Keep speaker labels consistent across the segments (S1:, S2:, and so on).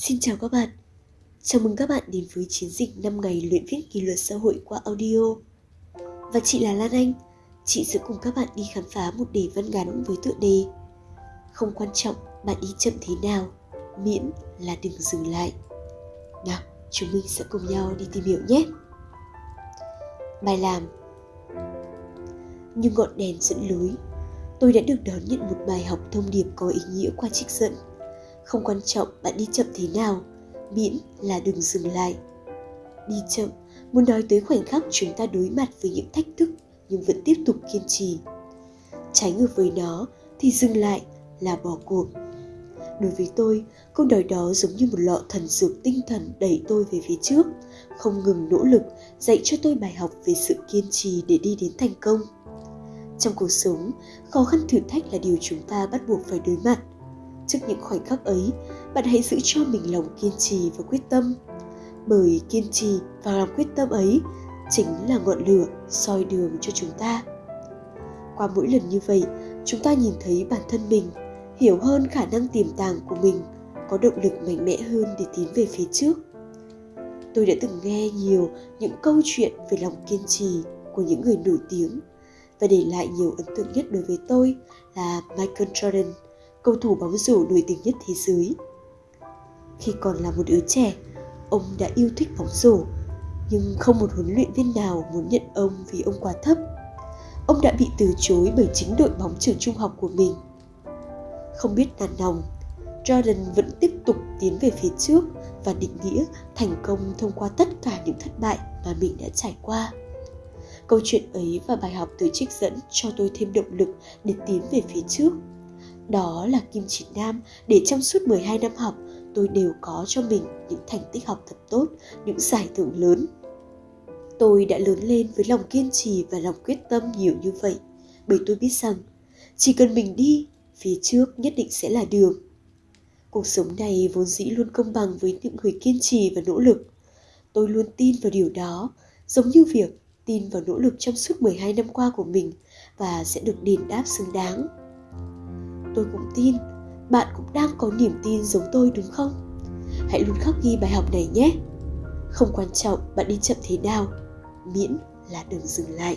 S1: Xin chào các bạn. Chào mừng các bạn đến với chiến dịch 5 ngày luyện viết kỷ luật xã hội qua audio. Và chị là Lan Anh, chị sẽ cùng các bạn đi khám phá một đề văn ngắn với tựa đề Không quan trọng bạn đi chậm thế nào, miễn là đừng dừng lại. Nào, chúng mình sẽ cùng nhau đi tìm hiểu nhé. Bài làm Như ngọn đèn dẫn lối, tôi đã được đón nhận một bài học thông điệp có ý nghĩa qua trích dẫn không quan trọng bạn đi chậm thế nào, miễn là đừng dừng lại. Đi chậm, muốn nói tới khoảnh khắc chúng ta đối mặt với những thách thức nhưng vẫn tiếp tục kiên trì. Trái ngược với nó thì dừng lại là bỏ cuộc. Đối với tôi, câu nói đó giống như một lọ thần dược tinh thần đẩy tôi về phía trước, không ngừng nỗ lực dạy cho tôi bài học về sự kiên trì để đi đến thành công. Trong cuộc sống, khó khăn thử thách là điều chúng ta bắt buộc phải đối mặt trước những khoảnh khắc ấy, bạn hãy giữ cho mình lòng kiên trì và quyết tâm. Bởi kiên trì và lòng quyết tâm ấy chính là ngọn lửa soi đường cho chúng ta. Qua mỗi lần như vậy, chúng ta nhìn thấy bản thân mình, hiểu hơn khả năng tiềm tàng của mình, có động lực mạnh mẽ hơn để tiến về phía trước. Tôi đã từng nghe nhiều những câu chuyện về lòng kiên trì của những người nổi tiếng, và để lại nhiều ấn tượng nhất đối với tôi là Michael Jordan cầu thủ bóng rổ nổi tiếng nhất thế giới. Khi còn là một đứa trẻ, ông đã yêu thích bóng rổ, nhưng không một huấn luyện viên nào muốn nhận ông vì ông quá thấp. Ông đã bị từ chối bởi chính đội bóng trường trung học của mình. Không biết nản lòng, Jordan vẫn tiếp tục tiến về phía trước và định nghĩa thành công thông qua tất cả những thất bại mà mình đã trải qua. Câu chuyện ấy và bài học từ trích dẫn cho tôi thêm động lực để tiến về phía trước đó là kim chỉ nam để trong suốt 12 năm học tôi đều có cho mình những thành tích học thật tốt, những giải thưởng lớn. Tôi đã lớn lên với lòng kiên trì và lòng quyết tâm nhiều như vậy, bởi tôi biết rằng chỉ cần mình đi, phía trước nhất định sẽ là đường. Cuộc sống này vốn dĩ luôn công bằng với những người kiên trì và nỗ lực. Tôi luôn tin vào điều đó, giống như việc tin vào nỗ lực trong suốt 12 năm qua của mình và sẽ được đền đáp xứng đáng tôi cũng tin bạn cũng đang có niềm tin giống tôi đúng không hãy luôn khắc ghi bài học này nhé không quan trọng bạn đi chậm thế nào miễn là đừng dừng lại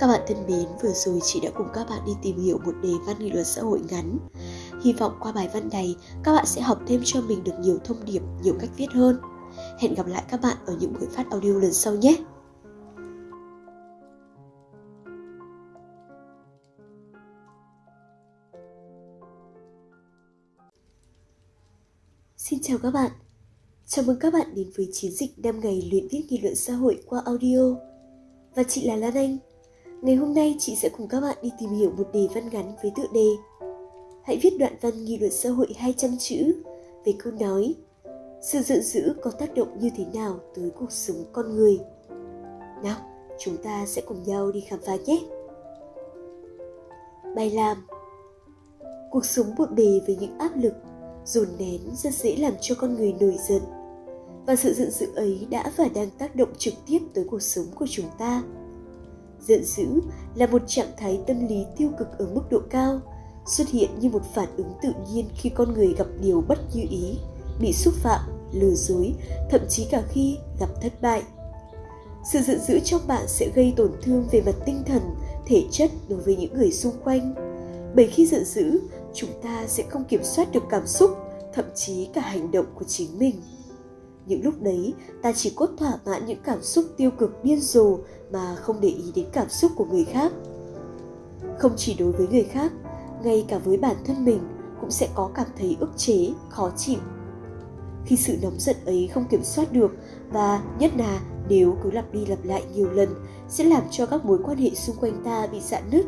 S1: các bạn thân mến, vừa rồi chị đã cùng các bạn đi tìm hiểu một đề văn nghị luật xã hội ngắn. Hy vọng qua bài văn này, các bạn sẽ học thêm cho mình được nhiều thông điệp, nhiều cách viết hơn. Hẹn gặp lại các bạn ở những buổi phát audio lần sau nhé! Xin chào các bạn. Chào mừng các bạn đến với chiến dịch 5 ngày luyện viết nghị luận xã hội qua audio. Và chị là Lan Anh. Ngày hôm nay chị sẽ cùng các bạn đi tìm hiểu một đề văn ngắn với tựa đề Hãy viết đoạn văn nghị luận xã hội 200 chữ về câu nói Sự giận dữ có tác động như thế nào tới cuộc sống con người. Nào, chúng ta sẽ cùng nhau đi khám phá nhé. Bài làm Cuộc sống bộn bề với những áp lực dồn nén rất dễ làm cho con người nổi giận. Và sự giận dữ ấy đã và đang tác động trực tiếp tới cuộc sống của chúng ta. Giận dữ là một trạng thái tâm lý tiêu cực ở mức độ cao, xuất hiện như một phản ứng tự nhiên khi con người gặp điều bất như ý, bị xúc phạm, lừa dối, thậm chí cả khi gặp thất bại. Sự giận dữ trong bạn sẽ gây tổn thương về mặt tinh thần, thể chất đối với những người xung quanh bởi khi giận dữ, chúng ta sẽ không kiểm soát được cảm xúc, thậm chí cả hành động của chính mình. Những lúc đấy, ta chỉ cốt thỏa mãn những cảm xúc tiêu cực điên rồ mà không để ý đến cảm xúc của người khác. Không chỉ đối với người khác, ngay cả với bản thân mình cũng sẽ có cảm thấy ức chế, khó chịu. Khi sự nóng giận ấy không kiểm soát được và nhất là nếu cứ lặp đi lặp lại nhiều lần sẽ làm cho các mối quan hệ xung quanh ta bị dạn nứt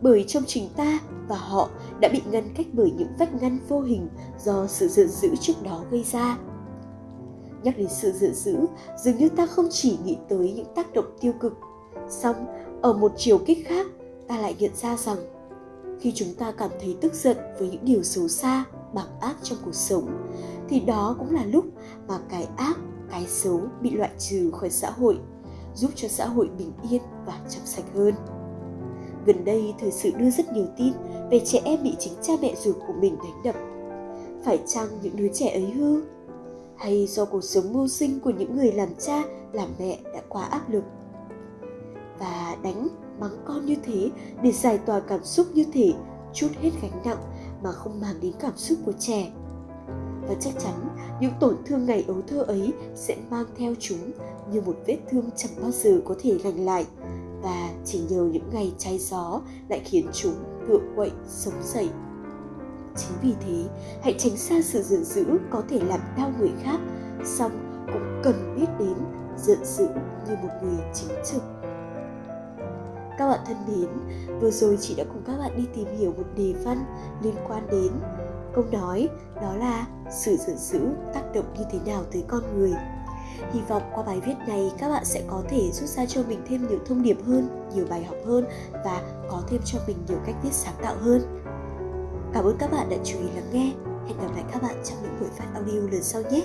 S1: bởi trong chính ta và họ đã bị ngăn cách bởi những vách ngăn vô hình do sự giận dữ trước đó gây ra. Nhắc đến sự giận dữ, dường như ta không chỉ nghĩ tới những tác động tiêu cực, song ở một chiều kích khác, ta lại nhận ra rằng khi chúng ta cảm thấy tức giận với những điều xấu xa, bạc ác trong cuộc sống, thì đó cũng là lúc mà cái ác, cái xấu bị loại trừ khỏi xã hội, giúp cho xã hội bình yên và trong sạch hơn. Gần đây, thời sự đưa rất nhiều tin về trẻ em bị chính cha mẹ ruột của mình đánh đập. phải chăng những đứa trẻ ấy hư? Hay do cuộc sống mưu sinh của những người làm cha làm mẹ đã quá áp lực? Và đánh mắng con như thế để giải tỏa cảm xúc như thế chút hết gánh nặng mà không mang đến cảm xúc của trẻ. Và chắc chắn những tổn thương ngày ấu thơ ấy sẽ mang theo chúng như một vết thương chẳng bao giờ có thể lành lại và chỉ nhờ những ngày cháy gió lại khiến chúng tựa quậy sống dậy chính vì thế hãy tránh xa sự giận dữ có thể làm đau người khác song cũng cần biết đến giận dữ như một người chính trực các bạn thân mến, vừa rồi chị đã cùng các bạn đi tìm hiểu một đề văn liên quan đến câu nói đó là sự giận dữ tác động như thế nào tới con người. Hy vọng qua bài viết này các bạn sẽ có thể rút ra cho mình thêm nhiều thông điệp hơn, nhiều bài học hơn và có thêm cho mình nhiều cách viết sáng tạo hơn. Cảm ơn các bạn đã chú ý lắng nghe. Hẹn gặp lại các bạn trong những buổi phát audio lần sau nhé.